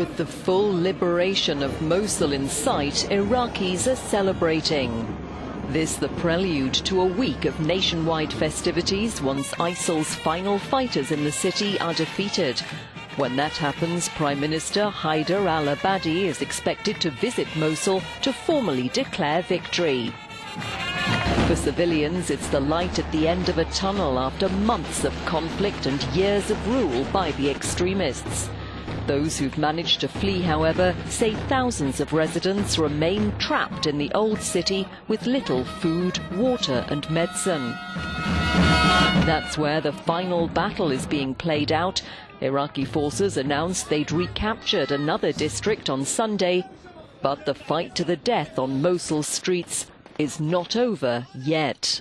With the full liberation of Mosul in sight, Iraqis are celebrating. This the prelude to a week of nationwide festivities once ISIL's final fighters in the city are defeated. When that happens, Prime Minister Haider al-Abadi is expected to visit Mosul to formally declare victory. For civilians, it's the light at the end of a tunnel after months of conflict and years of rule by the extremists. Those who've managed to flee, however, say thousands of residents remain trapped in the old city with little food, water and medicine. That's where the final battle is being played out. Iraqi forces announced they'd recaptured another district on Sunday, but the fight to the death on Mosul streets is not over yet.